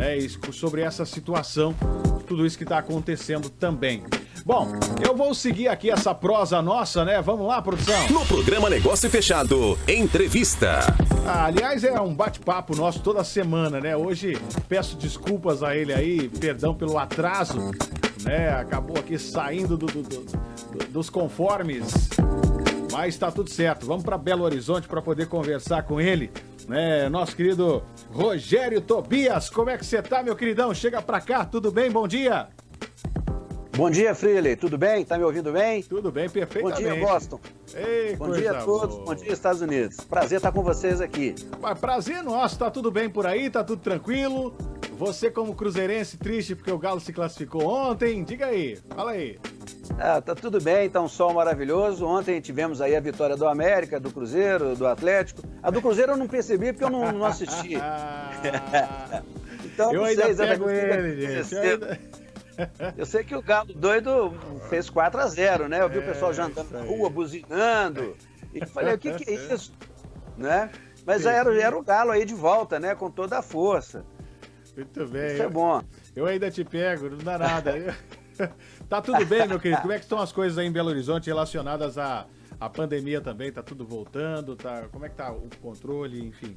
é, sobre essa situação, tudo isso que está acontecendo também. Bom, eu vou seguir aqui essa prosa nossa, né? Vamos lá, produção. No programa Negócio Fechado, entrevista. Ah, aliás, é um bate-papo nosso toda semana, né? Hoje peço desculpas a ele aí, perdão pelo atraso, né? Acabou aqui saindo do, do, do, dos conformes. Mas tá tudo certo. Vamos para Belo Horizonte para poder conversar com ele, né? Nosso querido Rogério Tobias. Como é que você tá, meu queridão? Chega para cá, tudo bem? Bom dia. Bom dia, Freely. Tudo bem? Tá me ouvindo bem? Tudo bem, perfeitamente. Bom dia, Boston. Ei, Bom dia a todos. Boa. Bom dia, Estados Unidos. Prazer estar com vocês aqui. Prazer nosso. Tá tudo bem por aí? Tá tudo tranquilo? Você como cruzeirense triste porque o Galo se classificou ontem? Diga aí. Fala aí. Ah, tá tudo bem, tá um sol maravilhoso. Ontem tivemos aí a vitória do América, do Cruzeiro, do Atlético. A do Cruzeiro eu não percebi porque eu não, não assisti. então, eu ainda pego ele, gente. Eu ainda... Eu sei que o Galo doido fez 4 a 0 né? Eu vi é, o pessoal já andando na rua, buzinando. E falei, o que, que é isso? Né? Mas era, era o Galo aí de volta, né? Com toda a força. Muito bem. Isso é bom. Eu ainda te pego, não dá nada. tá tudo bem, meu querido? Como é que estão as coisas aí em Belo Horizonte relacionadas à, à pandemia também? Tá tudo voltando? Tá, como é que tá o controle, enfim?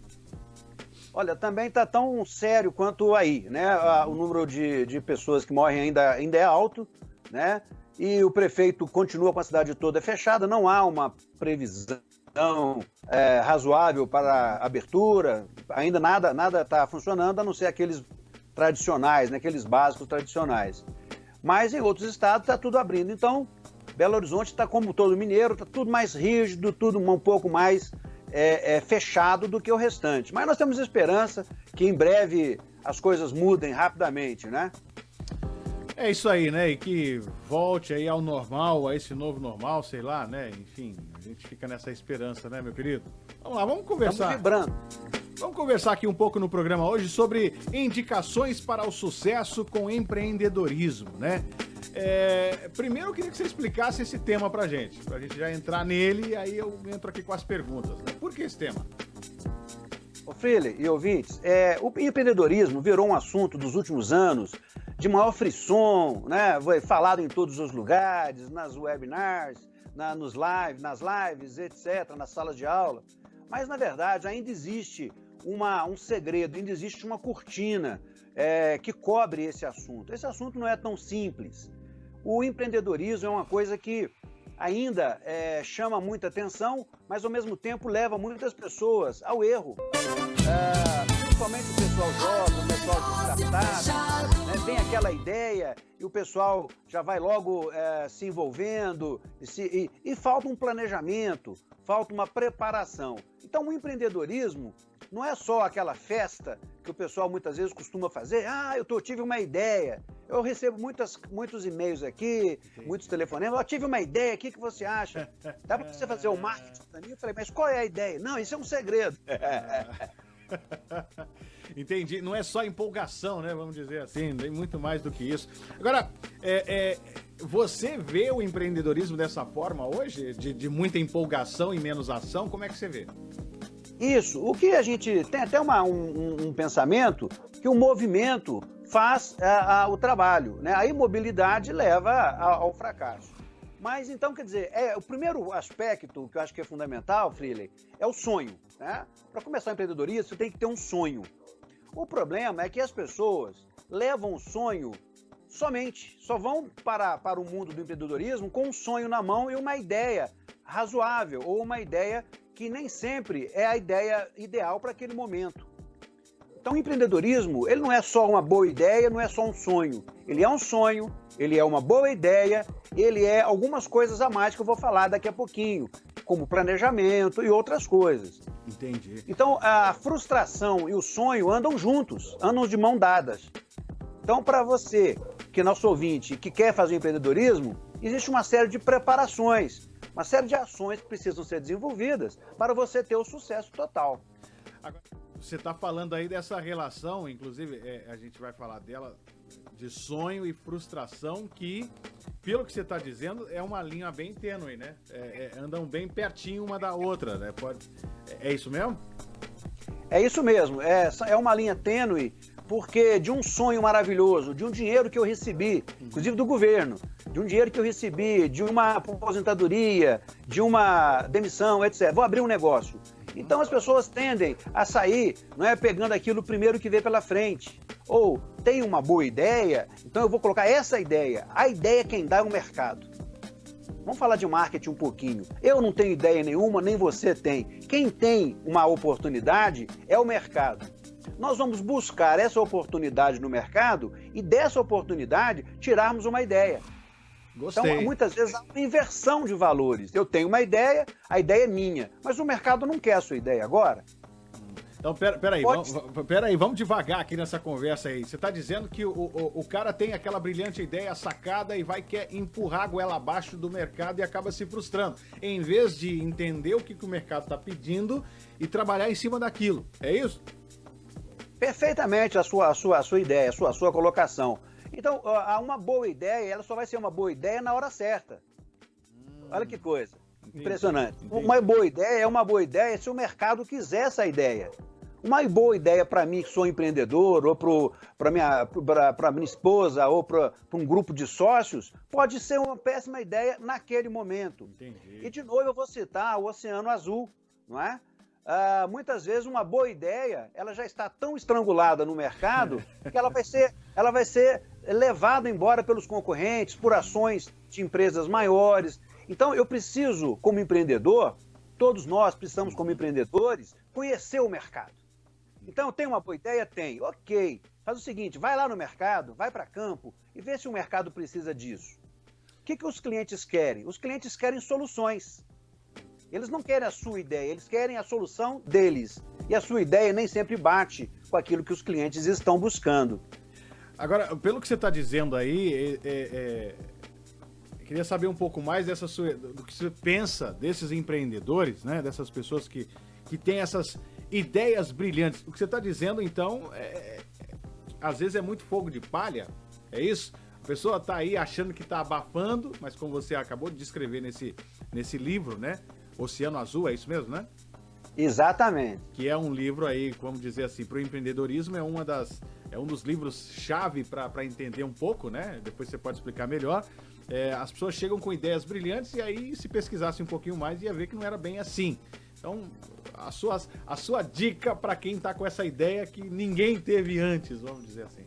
Olha, também está tão sério quanto aí, né? O número de, de pessoas que morrem ainda, ainda é alto, né? E o prefeito continua com a cidade toda fechada, não há uma previsão é, razoável para abertura, ainda nada nada está funcionando, a não ser aqueles tradicionais, né? aqueles básicos tradicionais. Mas em outros estados está tudo abrindo. Então, Belo Horizonte está como todo mineiro, está tudo mais rígido, tudo um pouco mais é, é, fechado do que o restante. Mas nós temos esperança que em breve as coisas mudem rapidamente, né? É isso aí, né? E que volte aí ao normal, a esse novo normal, sei lá, né? Enfim, a gente fica nessa esperança, né, meu querido? Vamos lá, vamos conversar. Estamos vibrando. Vamos conversar aqui um pouco no programa hoje sobre indicações para o sucesso com empreendedorismo, né? É, primeiro eu queria que você explicasse esse tema pra gente, pra gente já entrar nele e aí eu entro aqui com as perguntas. Né? Por que esse tema? Ô Freire e ouvintes, é, o empreendedorismo virou um assunto dos últimos anos de maior frisson, né? Foi falado em todos os lugares, nas webinars, na, nos lives, nas lives, etc., nas salas de aula. Mas, na verdade, ainda existe uma, um segredo, ainda existe uma cortina é, que cobre esse assunto. Esse assunto não é tão simples. O empreendedorismo é uma coisa que ainda é, chama muita atenção, mas ao mesmo tempo leva muitas pessoas ao erro. É, principalmente o pessoal jovem, o pessoal de startup, né, vem aquela ideia e o pessoal já vai logo é, se envolvendo e, se, e, e falta um planejamento, falta uma preparação. Então o empreendedorismo não é só aquela festa que o pessoal muitas vezes costuma fazer, ah, eu tô, tive uma ideia. Eu recebo muitas, muitos e-mails aqui, muitos telefonemas, eu tive uma ideia, o que, que você acha? Dá para você fazer o um marketing para mim? Eu falei, mas qual é a ideia? Não, isso é um segredo. Entendi. Não é só empolgação, né? Vamos dizer assim, tem muito mais do que isso. Agora, é, é, você vê o empreendedorismo dessa forma hoje? De, de muita empolgação e menos ação? Como é que você vê? Isso. O que a gente tem até uma, um, um pensamento que o movimento faz a, é, a, o trabalho, né? A imobilidade leva a, ao fracasso. Mas então, quer dizer, é, o primeiro aspecto que eu acho que é fundamental, Freely, é o sonho. Né? Para começar empreendedorismo, você tem que ter um sonho. O problema é que as pessoas levam o sonho somente, só vão para, para o mundo do empreendedorismo com um sonho na mão e uma ideia razoável ou uma ideia que nem sempre é a ideia ideal para aquele momento. Então, o empreendedorismo, ele não é só uma boa ideia, não é só um sonho. Ele é um sonho, ele é uma boa ideia, ele é algumas coisas a mais que eu vou falar daqui a pouquinho, como planejamento e outras coisas. Entendi. Então, a frustração e o sonho andam juntos, andam de mão dadas. Então, para você, que é nosso ouvinte, que quer fazer empreendedorismo, existe uma série de preparações uma série de ações que precisam ser desenvolvidas para você ter o sucesso total. Agora, você está falando aí dessa relação, inclusive é, a gente vai falar dela, de sonho e frustração, que, pelo que você está dizendo, é uma linha bem tênue, né? É, é, andam bem pertinho uma da outra, né? Pode, é, é isso mesmo? É isso mesmo, é, é uma linha tênue, porque de um sonho maravilhoso, de um dinheiro que eu recebi, inclusive do governo, de um dinheiro que eu recebi, de uma aposentadoria, de uma demissão, etc. Vou abrir um negócio. Então as pessoas tendem a sair, não é pegando aquilo primeiro que vê pela frente. Ou tem uma boa ideia, então eu vou colocar essa ideia. A ideia quem dá é o mercado. Vamos falar de marketing um pouquinho. Eu não tenho ideia nenhuma, nem você tem. Quem tem uma oportunidade é o mercado. Nós vamos buscar essa oportunidade no mercado e dessa oportunidade tirarmos uma ideia. Gostei. Então, muitas vezes há uma inversão de valores. Eu tenho uma ideia, a ideia é minha, mas o mercado não quer a sua ideia agora. Então, pera, pera vamos, pera aí, vamos devagar aqui nessa conversa aí. Você está dizendo que o, o, o, cara tem aquela brilhante ideia sacada e vai quer empurrar a goela abaixo do mercado e acaba se frustrando. Em vez de entender o que, que o mercado está pedindo e trabalhar em cima daquilo. É isso? Perfeitamente a sua, a sua, a sua ideia, a sua, a sua colocação. Então, uma boa ideia, ela só vai ser uma boa ideia na hora certa. Olha que coisa. Impressionante. Entendi. Uma boa ideia é uma boa ideia se o mercado quiser essa ideia. Uma boa ideia para mim, que sou empreendedor, ou para minha, minha esposa, ou para um grupo de sócios, pode ser uma péssima ideia naquele momento. Entendi. E, de novo, eu vou citar o Oceano Azul, não é? Ah, muitas vezes uma boa ideia ela já está tão estrangulada no mercado que ela vai ser, ela vai ser levada embora pelos concorrentes, por ações de empresas maiores. Então eu preciso, como empreendedor, todos nós precisamos, como empreendedores, conhecer o mercado. Então, tem uma boa ideia? Tem. Ok. Faz o seguinte, vai lá no mercado, vai para campo e vê se o mercado precisa disso. O que, que os clientes querem? Os clientes querem soluções. Eles não querem a sua ideia, eles querem a solução deles. E a sua ideia nem sempre bate com aquilo que os clientes estão buscando. Agora, pelo que você está dizendo aí, é, é, é, eu queria saber um pouco mais dessa sua, do que você pensa desses empreendedores, né? Dessas pessoas que, que têm essas ideias brilhantes. O que você está dizendo, então, é, é, às vezes é muito fogo de palha, é isso? A pessoa está aí achando que está abafando, mas como você acabou de descrever nesse, nesse livro, né? Oceano Azul, é isso mesmo, né? Exatamente. Que é um livro aí, vamos dizer assim, para o empreendedorismo, é uma das é um dos livros-chave para entender um pouco, né? Depois você pode explicar melhor. É, as pessoas chegam com ideias brilhantes e aí, se pesquisasse um pouquinho mais, ia ver que não era bem assim. Então, a sua, a sua dica para quem está com essa ideia que ninguém teve antes, vamos dizer assim.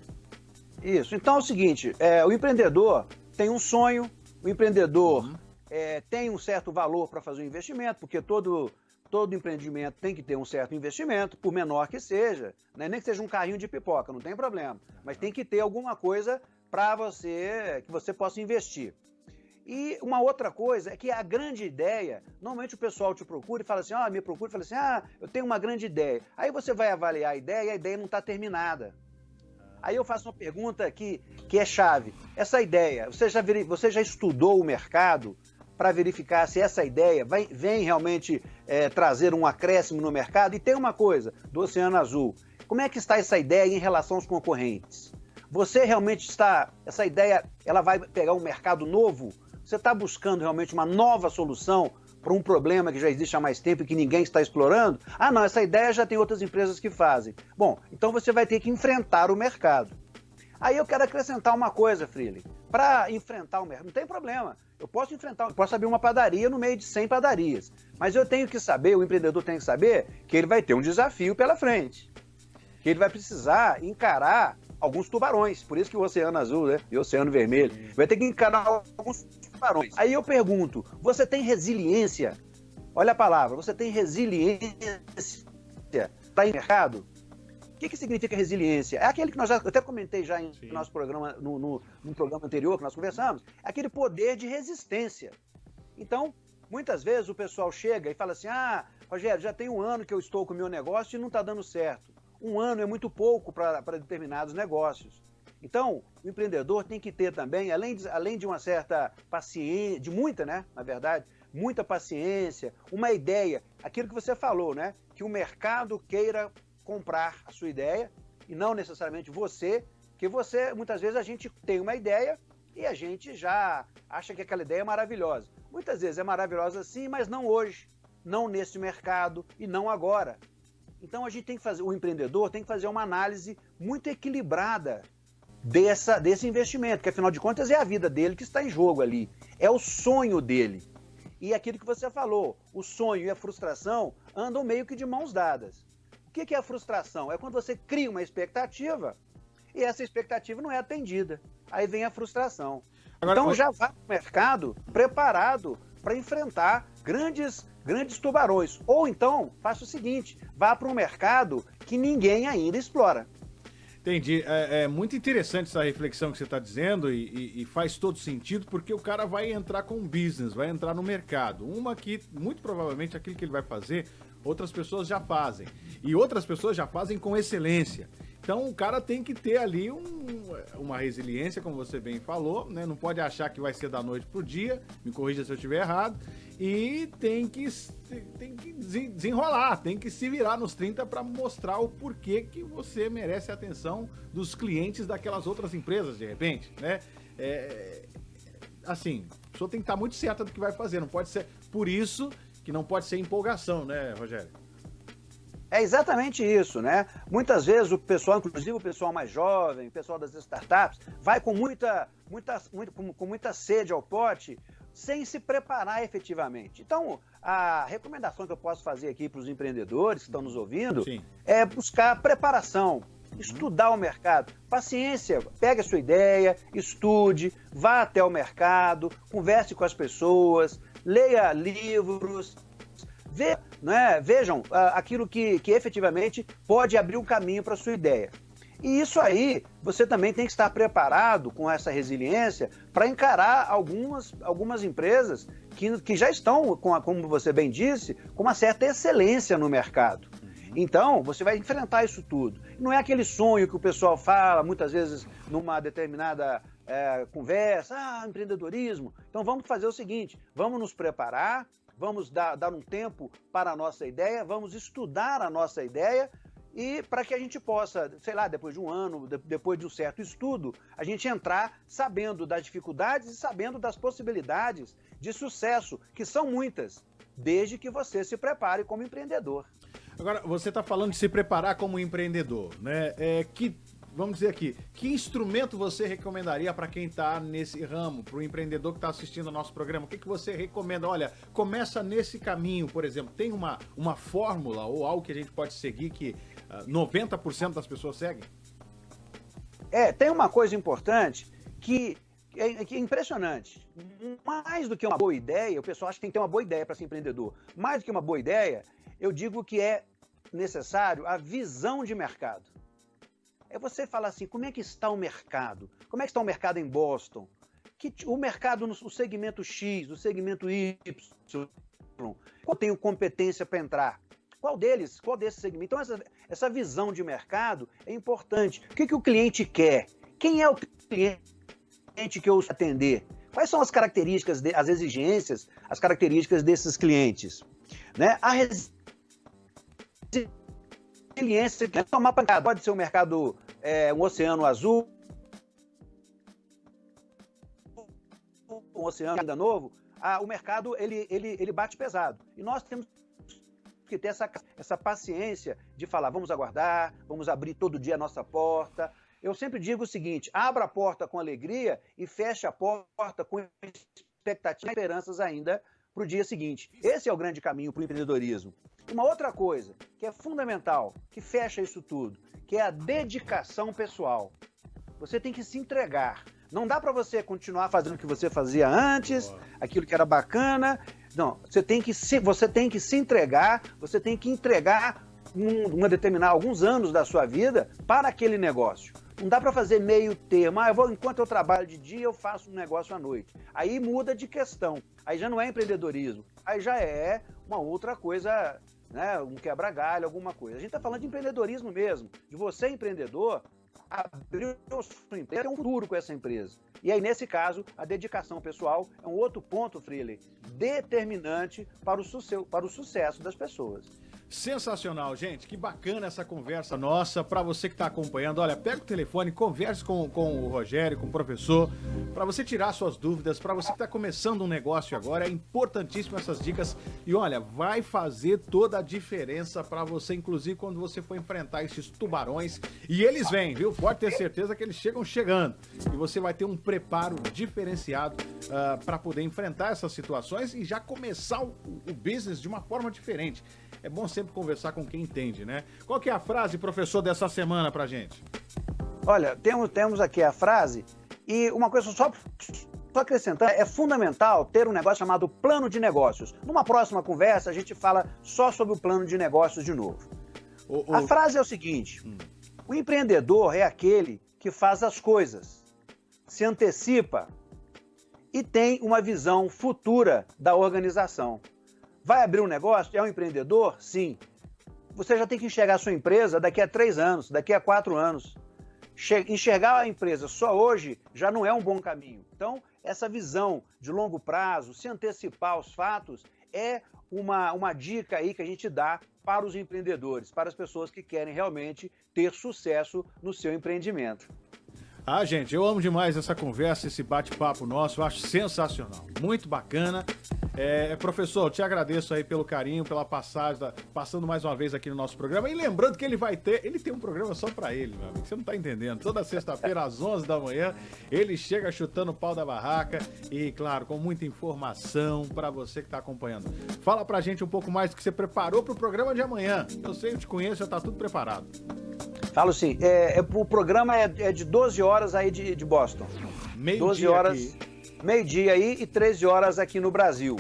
Isso. Então é o seguinte: é, o empreendedor tem um sonho, o empreendedor uhum. é, tem um certo valor para fazer um investimento, porque todo, todo empreendimento tem que ter um certo investimento, por menor que seja, né? nem que seja um carrinho de pipoca, não tem problema. Mas tem que ter alguma coisa para você que você possa investir. E uma outra coisa é que a grande ideia, normalmente o pessoal te procura e fala assim, ah, me procura e fala assim, ah, eu tenho uma grande ideia. Aí você vai avaliar a ideia e a ideia não está terminada. Aí eu faço uma pergunta que, que é chave. Essa ideia, você já, você já estudou o mercado para verificar se essa ideia vem realmente é, trazer um acréscimo no mercado? E tem uma coisa, do Oceano Azul, como é que está essa ideia em relação aos concorrentes? Você realmente está, essa ideia, ela vai pegar um mercado novo? Você está buscando realmente uma nova solução para um problema que já existe há mais tempo e que ninguém está explorando? Ah, não, essa ideia já tem outras empresas que fazem. Bom, então você vai ter que enfrentar o mercado. Aí eu quero acrescentar uma coisa, Freely. Para enfrentar o mercado, não tem problema. Eu posso enfrentar, eu posso abrir uma padaria no meio de 100 padarias. Mas eu tenho que saber, o empreendedor tem que saber, que ele vai ter um desafio pela frente. Que ele vai precisar encarar alguns tubarões. Por isso que o Oceano Azul né, e o Oceano Vermelho. Vai ter que encarar alguns tubarões. Aí eu pergunto: você tem resiliência? Olha a palavra, você tem resiliência para o mercado? O que, que significa resiliência? É aquele que nós já, eu até comentei já em no nosso programa, no, no, no programa anterior que nós conversamos, é aquele poder de resistência. Então, muitas vezes o pessoal chega e fala assim: ah, Rogério, já tem um ano que eu estou com o meu negócio e não está dando certo. Um ano é muito pouco para determinados negócios. Então, o empreendedor tem que ter também, além de, além de uma certa paciência, de muita, né, na verdade, muita paciência, uma ideia, aquilo que você falou, né, que o mercado queira comprar a sua ideia e não necessariamente você, que você, muitas vezes a gente tem uma ideia e a gente já acha que aquela ideia é maravilhosa. Muitas vezes é maravilhosa sim, mas não hoje, não nesse mercado e não agora. Então a gente tem que fazer, o empreendedor tem que fazer uma análise muito equilibrada dessa, desse investimento, que afinal de contas é a vida dele que está em jogo ali. É o sonho dele. E aquilo que você falou, o sonho e a frustração andam meio que de mãos dadas. O que é a frustração? É quando você cria uma expectativa e essa expectativa não é atendida. Aí vem a frustração. Agora, então já vá para o mercado preparado para enfrentar grandes grandes tubarões. Ou então, faça o seguinte: vá para um mercado que ninguém ainda explora. Entendi. É, é, muito interessante essa reflexão que você está dizendo e, e, e, faz todo sentido porque o cara vai entrar com um business, vai entrar no mercado. Uma que, muito provavelmente, aquilo que ele vai fazer, outras pessoas já fazem. E outras pessoas já fazem com excelência. Então o cara tem que ter ali um, uma resiliência, como você bem falou, né? Não pode achar que vai ser da noite pro dia, me corrija se eu estiver errado, e tem que, tem que desenrolar, tem que se virar nos 30 para mostrar o porquê que você merece a atenção dos clientes daquelas outras empresas, de repente, né? É, assim, a pessoa tem que estar muito certa do que vai fazer, não pode ser por isso que não pode ser empolgação, né, Rogério? É exatamente isso, né? Muitas vezes o pessoal, inclusive o pessoal mais jovem, o pessoal das startups, vai com muita, muita, muito, com, com muita sede ao pote, sem se preparar efetivamente. Então, a recomendação que eu posso fazer aqui para os empreendedores que estão nos ouvindo Sim. é buscar preparação, estudar o mercado. Paciência, pegue a sua ideia, estude, vá até o mercado, converse com as pessoas, leia livros, Ve, né, vejam aquilo que, que efetivamente pode abrir um caminho para a sua ideia. E isso aí, você também tem que estar preparado com essa resiliência para encarar algumas, algumas empresas que, que já estão, com a, como você bem disse, com uma certa excelência no mercado. Então, você vai enfrentar isso tudo. Não é aquele sonho que o pessoal fala muitas vezes numa determinada é, conversa, ah, empreendedorismo. Então, vamos fazer o seguinte: vamos nos preparar, vamos dar, dar um tempo para a nossa ideia, vamos estudar a nossa ideia e para que a gente possa, sei lá, depois de um ano, depois de um certo estudo, a gente entrar sabendo das dificuldades e sabendo das possibilidades de sucesso, que são muitas, desde que você se prepare como empreendedor. Agora, você está falando de se preparar como empreendedor, né? É, que vamos dizer aqui, que instrumento você recomendaria para quem está nesse ramo, para o empreendedor que está assistindo ao nosso programa? O que, que você recomenda? Olha, começa nesse caminho, por exemplo. Tem uma, uma fórmula ou algo que a gente pode seguir que uh, ah, 90% das pessoas seguem? É, tem uma coisa importante que é, que é impressionante. Mais do que uma boa ideia, o pessoal acha que tem que ter uma boa ideia para ser empreendedor. Mais do que uma boa ideia, eu digo que é necessário a visão de mercado é você falar assim, como é que está o mercado? Como é que está o mercado em Boston? Que, o mercado no o segmento X, o segmento Y, qual tenho competência para entrar? Qual deles? Qual desses segmentos? Então, essa, essa visão de mercado é importante. O que, que o cliente quer? Quem é o cliente que eu atender? Quais são as características, de, as exigências, as características desses clientes? Né? A resiliência, tomar pancada. Pode ser um mercado, é, um oceano azul, um oceano ainda novo, ah, o mercado ele, ele, ele bate pesado. E nós temos que ter essa, essa paciência de falar, vamos aguardar, vamos abrir todo dia a nossa porta. Eu sempre digo o seguinte: abra a porta com alegria e feche a porta com expectativas e esperanças ainda para o dia seguinte. Esse é o grande caminho para o empreendedorismo. Uma outra coisa que é fundamental, que fecha isso tudo, que é a dedicação pessoal. Você tem que se entregar. Não dá para você continuar fazendo o que você fazia antes, aquilo que era bacana. Não, você tem que se, você tem que se entregar, você tem que entregar um, uma determinada alguns anos da sua vida para aquele negócio. Não dá para fazer meio termo. Ah, eu vou, enquanto eu trabalho de dia, eu faço um negócio à noite. Aí muda de questão. Aí já não é empreendedorismo. Aí já é uma outra coisa né, um quebra-galho, alguma coisa. A gente está falando de empreendedorismo mesmo, de você, empreendedor, abrir o sua empresa, ter um futuro com essa empresa. E aí, nesse caso, a dedicação pessoal é um outro ponto, Freely, determinante para o, para o sucesso das pessoas. Sensacional, gente. Que bacana essa conversa nossa. Para você que está acompanhando, olha, pega o telefone, converse com, com o Rogério, com o professor, para você tirar suas dúvidas. Para você que está começando um negócio agora, é importantíssimo essas dicas. E olha, vai fazer toda a diferença para você, inclusive quando você for enfrentar esses tubarões. E eles vêm, viu? Pode ter certeza que eles chegam chegando. E você vai ter um preparo diferenciado uh, ah, para poder enfrentar essas situações e já começar o, o business de uma forma diferente. É bom sempre conversar com quem entende, né? Qual que é a frase, professor, dessa semana pra gente? Olha, temos, temos aqui a frase e uma coisa só, só acrescentar, é fundamental ter um negócio chamado plano de negócios. Numa próxima conversa, a gente fala só sobre o plano de negócios de novo. O, o... A frase é o seguinte: hum. o empreendedor é aquele que faz as coisas, se antecipa e tem uma visão futura da organização. Vai abrir um negócio? É um empreendedor? Sim. Você já tem que enxergar a sua empresa daqui a três anos, daqui a quatro anos. Enxergar a empresa só hoje já não é um bom caminho. Então, essa visão de longo prazo, se antecipar aos fatos, é uma, uma dica aí que a gente dá para os empreendedores, para as pessoas que querem realmente ter sucesso no seu empreendimento. Ah, gente, eu amo demais essa conversa, esse bate-papo nosso, eu acho sensacional, muito bacana. É, professor, eu te agradeço aí pelo carinho, pela passagem, da, passando mais uma vez aqui no nosso programa. E lembrando que ele vai ter, ele tem um programa só para ele, meu amigo, você não tá entendendo. Toda sexta-feira, às 11 da manhã, ele chega chutando o pau da barraca e, claro, com muita informação para você que tá acompanhando. Fala pra gente um pouco mais do que você preparou pro programa de amanhã. Eu sei, eu te conheço, já tá tudo preparado. Falo sim. É, é, o programa é, é, de 12 horas aí de, de Boston. Meio 12 dia horas, meio-dia aí e 13 horas aqui no Brasil.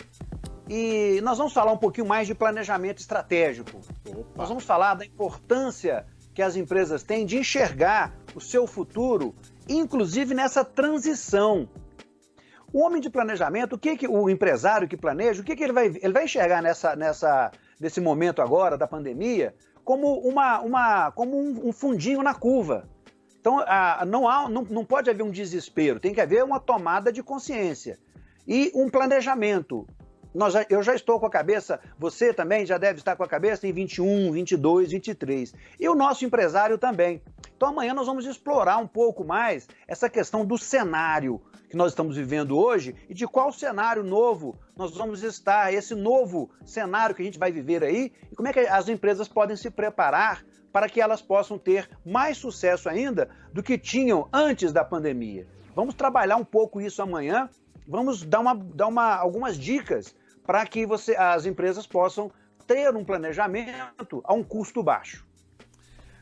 E nós vamos falar um pouquinho mais de planejamento estratégico. Opa. Nós vamos falar da importância que as empresas têm de enxergar o seu futuro, inclusive nessa transição. O homem de planejamento, o que, que o empresário que planeja, o que, que ele vai ele vai enxergar nessa, nessa nesse momento agora da pandemia? Como, uma, uma, como um, um fundinho na curva. Então, a, não, há, não, não pode haver um desespero, tem que haver uma tomada de consciência e um planejamento. Nós eu já estou com a cabeça, você também já deve estar com a cabeça em 21, 22, 23. E o nosso empresário também. Então amanhã nós vamos explorar um pouco mais essa questão do cenário que nós estamos vivendo hoje e de qual cenário novo nós vamos estar, esse novo cenário que a gente vai viver aí, e como é que as empresas podem se preparar para que elas possam ter mais sucesso ainda do que tinham antes da pandemia. Vamos trabalhar um pouco isso amanhã, vamos dar, uma, dar uma, algumas dicas para que você, as empresas possam ter um planejamento a um custo baixo.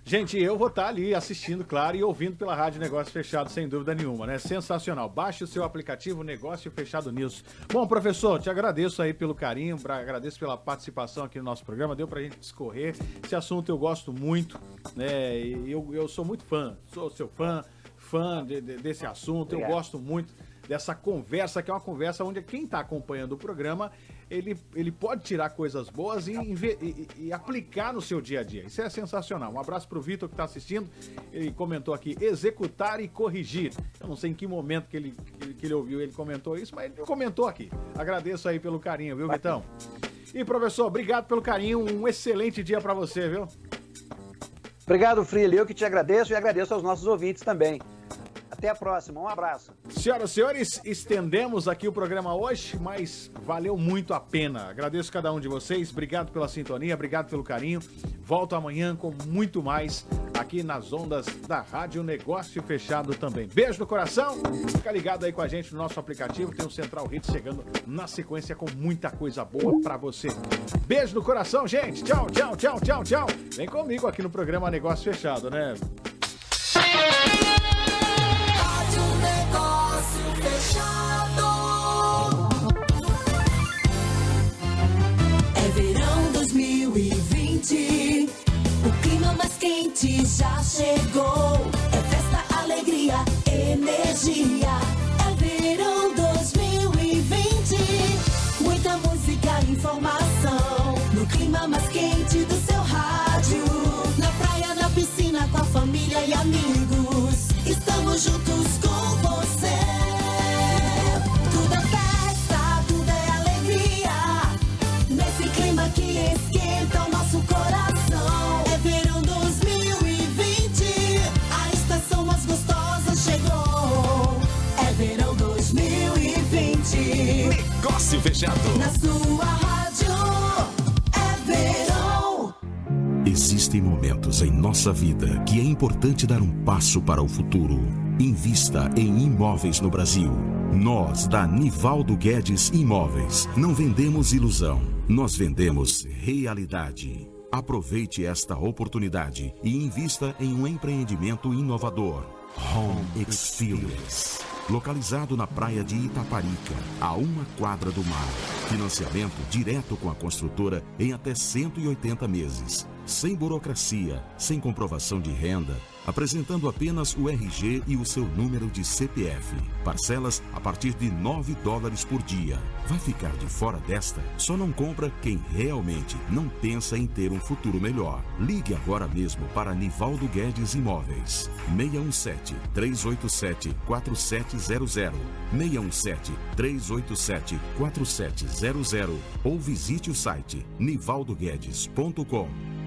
Gente, eu vou estar ali assistindo, claro, e ouvindo pela Rádio Negócio Fechado, sem dúvida nenhuma, né? Sensacional. Baixe o seu aplicativo Negócio Fechado News. Bom, professor, te agradeço aí pelo carinho, agradeço pela participação aqui no nosso programa, deu pra gente discorrer. Esse assunto eu gosto muito, né? E eu, eu sou muito fã, sou seu fã, fã de, de, desse assunto, eu gosto muito dessa conversa, que é uma conversa onde quem está acompanhando o programa, ele, ele pode tirar coisas boas e, e, e, aplicar no seu dia a dia. Isso é sensacional. Um abraço para o Vitor que está assistindo. Ele comentou aqui, executar e corrigir. Eu não sei em que momento que ele, que ele ouviu, ele comentou isso, mas ele comentou aqui. Agradeço aí pelo carinho, viu, Vitão? E, professor, obrigado pelo carinho. Um excelente dia para você, viu? Obrigado, Frilho. Eu que te agradeço e agradeço aos nossos ouvintes também. Até a próxima, um abraço. Senhoras e senhores, estendemos aqui o programa hoje, mas valeu muito a pena. Agradeço cada um de vocês, obrigado pela sintonia, obrigado pelo carinho. Volto amanhã com muito mais aqui nas ondas da Rádio Negócio Fechado também. Beijo no coração, fica ligado aí com a gente no nosso aplicativo, tem o Central Hits chegando na sequência com muita coisa boa para você. Beijo no coração, gente. Tchau, tchau, tchau, tchau, tchau. Vem comigo aqui no programa Negócio Fechado, né? Já chegou. É festa, alegria, energia. É verão 2020. Muita música, informação. No clima mais quente do seu rádio. Na praia, na piscina, com a família e amigos. Estamos juntos com Negócio fechado. Na sua rádio é verão. Existem momentos em nossa vida que é importante dar um passo para o futuro. Invista em imóveis no Brasil. Nós, da Nivaldo Guedes Imóveis, não vendemos ilusão, nós vendemos realidade. Aproveite esta oportunidade e invista em um empreendimento inovador. Home Experience. Localizado na praia de Itaparica, a uma quadra do mar. Financiamento direto com a construtora em até 180 meses. Sem burocracia, sem comprovação de renda, apresentando apenas o RG e o seu número de CPF. Parcelas a partir de 9 dólares por dia. Vai ficar de fora desta? Só não compra quem realmente não pensa em ter um futuro melhor. Ligue agora mesmo para Nivaldo Guedes Imóveis. 617 387 4700 617 387 4700 ou visite o site nivaldoguedes.com.